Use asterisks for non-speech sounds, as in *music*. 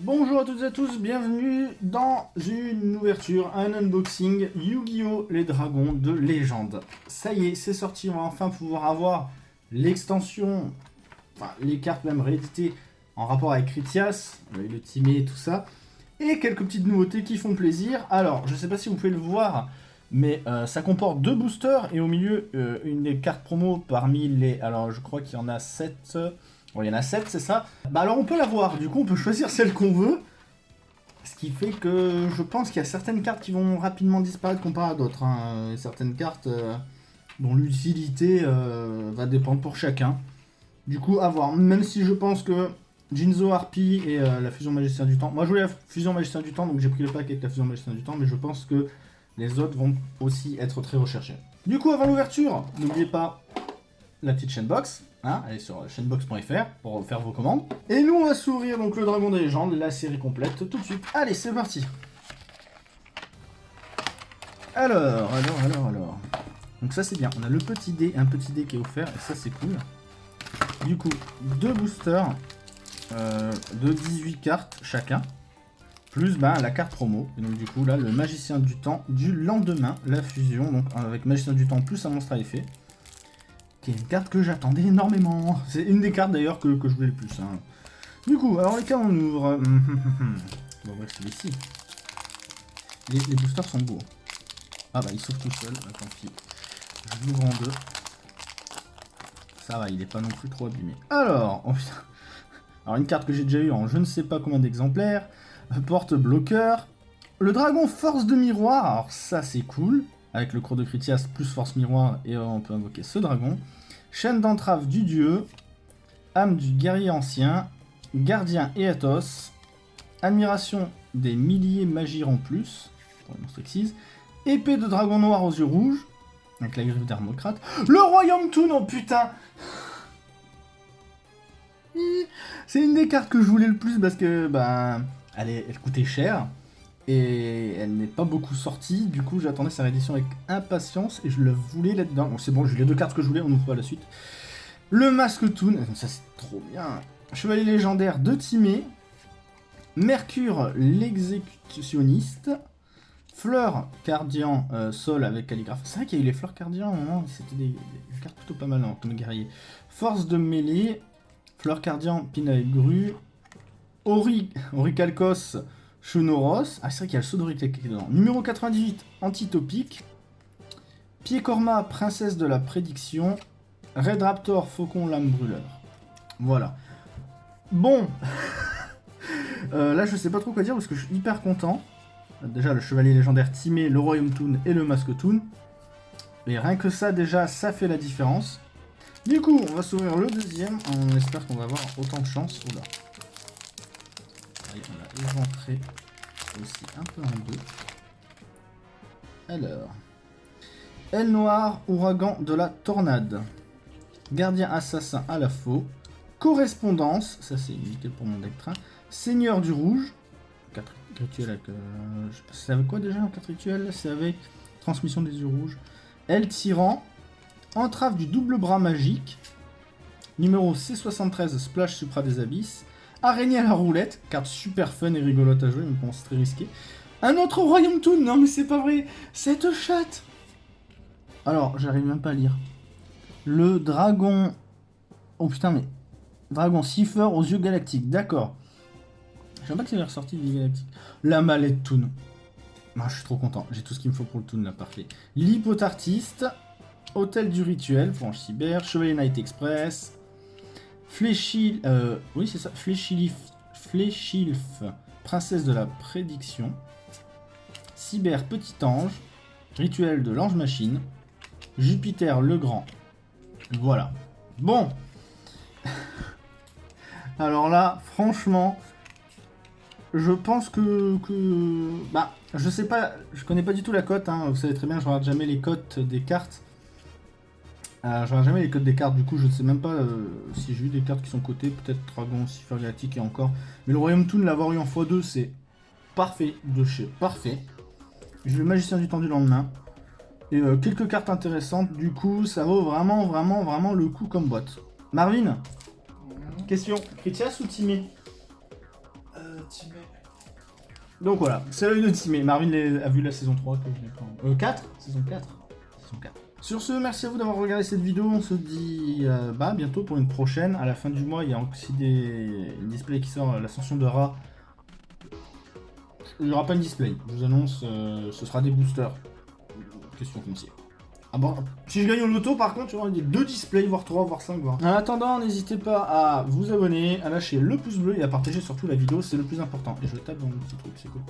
Bonjour à toutes et à tous, bienvenue dans une ouverture, un unboxing Yu-Gi-Oh! Les Dragons de Légende. Ça y est, c'est sorti, on va enfin pouvoir avoir l'extension, les cartes même rééditées en rapport avec Critias, le Timé et tout ça, et quelques petites nouveautés qui font plaisir. Alors, je sais pas si vous pouvez le voir, mais euh, ça comporte deux boosters et au milieu euh, une des cartes promo parmi les... Alors, je crois qu'il y en a 7... Bon, il y en a 7, c'est ça Bah alors on peut l'avoir, du coup on peut choisir celle qu'on veut. Ce qui fait que je pense qu'il y a certaines cartes qui vont rapidement disparaître comparé à d'autres. Hein. Certaines cartes euh, dont l'utilité euh, va dépendre pour chacun. Du coup, à voir. Même si je pense que Jinzo Harpy et euh, la fusion magicien du temps... Moi je voulais la fusion magicien du temps, donc j'ai pris le pack avec la fusion magicien du temps, mais je pense que les autres vont aussi être très recherchés. Du coup, avant l'ouverture, n'oubliez pas la petite chaîne box. Hein, allez sur chainbox.fr pour faire vos commandes. Et nous, on va s'ouvrir donc le Dragon des légendes, la série complète, tout de suite. Allez, c'est parti Alors, alors, alors, alors... Donc ça, c'est bien. On a le petit dé, un petit dé qui est offert, et ça, c'est cool. Du coup, deux boosters euh, de 18 cartes chacun, plus ben, la carte promo. Et donc, du coup, là, le Magicien du Temps du lendemain, la fusion, donc avec Magicien du Temps plus un monstre à effet une carte que j'attendais énormément. C'est une des cartes d'ailleurs que, je voulais le plus. Hein. Du coup, alors les cas on ouvre... bon bref, c'est ici. Les, boosters sont beaux. Ah bah il s'ouvre tout seul, ah, tant pis. Je l'ouvre en deux. Ça va, il est pas non plus trop abîmé. Alors, oh Alors une carte que j'ai déjà eu en je ne sais pas combien d'exemplaires. Porte-bloqueur. Le dragon force de miroir, alors ça c'est cool. Avec le cours de Critias plus force miroir et on peut invoquer ce dragon. Chaîne d'entrave du dieu, âme du guerrier ancien, gardien et athos, admiration des milliers magies en plus, épée de dragon noir aux yeux rouges, avec la griffe d'Armocrate, le royaume Toon, oh putain! C'est une des cartes que je voulais le plus parce que, elle, elle coûtait cher, et elle n'est pas beaucoup sortie, du coup j'attendais sa réédition avec impatience et je le voulais là-dedans. Bon c'est bon, j'ai les deux cartes que je voulais, on ouvre pas la suite. Le Masque Toon, ça c'est trop bien. Chevalier légendaire de Timé. Mercure l'exécutionniste. Fleur cardian euh, sol avec calligraphe. C'est vrai qu'il y a eu les fleurs cardian moment, c'était des, cartes plutôt pas mal hein, comme guerrier. Force de mêlée. Fleur cardian, pin grue. Ori, Shunoros. Ah, c'est vrai qu'il y a le Sodoric qui est dedans. Numéro 98, Antitopique. Piekorma, Princesse de la Prédiction. Red Raptor, Faucon, Lame Brûleur. Voilà. Bon. *laughs* euh, là, je sais pas trop quoi dire parce que je suis hyper content. Déjà, le Chevalier Légendaire Timé, le Royaume Toon et le Masque Toon. Et rien que ça, déjà, ça fait la différence. Du coup, on va s'ouvrir le deuxième. On espère qu'on va avoir autant de chance. Oula on aussi un peu en deux. Alors, Aile noire, ouragan de la tornade. Gardien assassin à la faux. Correspondance, ça c'est nickel pour mon deck. Seigneur du rouge. 4 rituels avec... Euh, c'est quoi déjà 4 rituels? C'est avec transmission des yeux rouges. Aile tyran. Entrave du double bras magique. Numéro C73, Splash Supra des Abysses. Araignée à la roulette, carte super fun et rigolote à jouer, mais c'est très risqué. Un autre Royaume Toon, non mais c'est pas vrai, cette chatte Alors, j'arrive même pas à lire. Le dragon... Oh putain, mais... Dragon Cipher aux yeux galactiques, d'accord. Sais pas que c'est ressorti du galactique. La mallette Toon. Ah, je suis trop content, j'ai tout ce qu'il me faut pour le Toon là, parfait. L'hypotartiste, Hôtel du Rituel, Franche Cyber, Chevalier Night Express, Euh. Fléchilif... Fléchilf, princesse de la prédiction. Cyber, petit ange. Rituel de l'ange machine. Jupiter le grand. Voilà. Bon. *laughs* Alors là, franchement, je pense que, que... Bah, je sais pas, je connais pas du tout la cote, hein. vous savez très bien, je regarde jamais les cotes des cartes. Euh, je jamais les codes des cartes, du coup je ne sais même pas euh, si j'ai eu des cartes qui sont cotées, peut-être Dragon, Cipher Galactique et encore. Mais le Royaume Toon, l'avoir eu en x2, c'est parfait de chez parfait. J'ai le Magicien du temps du lendemain. Et euh, quelques cartes intéressantes, du coup ça vaut vraiment, vraiment, vraiment le coup comme boîte. Marvin Question, Critias ou Timé? Euh, Timé. Donc voilà, c'est l'œil de Timé. Marvin a vu la saison 3 que je n'ai pas. Euh, 4 Saison 4 Saison 4. Sur ce, merci à vous d'avoir regardé cette vidéo. On se dit euh, bah, bientôt pour une prochaine. À la fin du mois, il y a aussi des une display qui sort, euh, l'ascension de Ra. Il n'y aura pas une display. Je vous annonce, euh, ce sera des boosters. Question foncière. Ah bon, si je gagne au loto, par contre, il y aura deux displays, voire 3, voire 5, voire. En attendant, n'hésitez pas à vous abonner, à lâcher le pouce bleu et à partager surtout la vidéo, c'est le plus important. Et je tape dans le petit truc, c'est cool.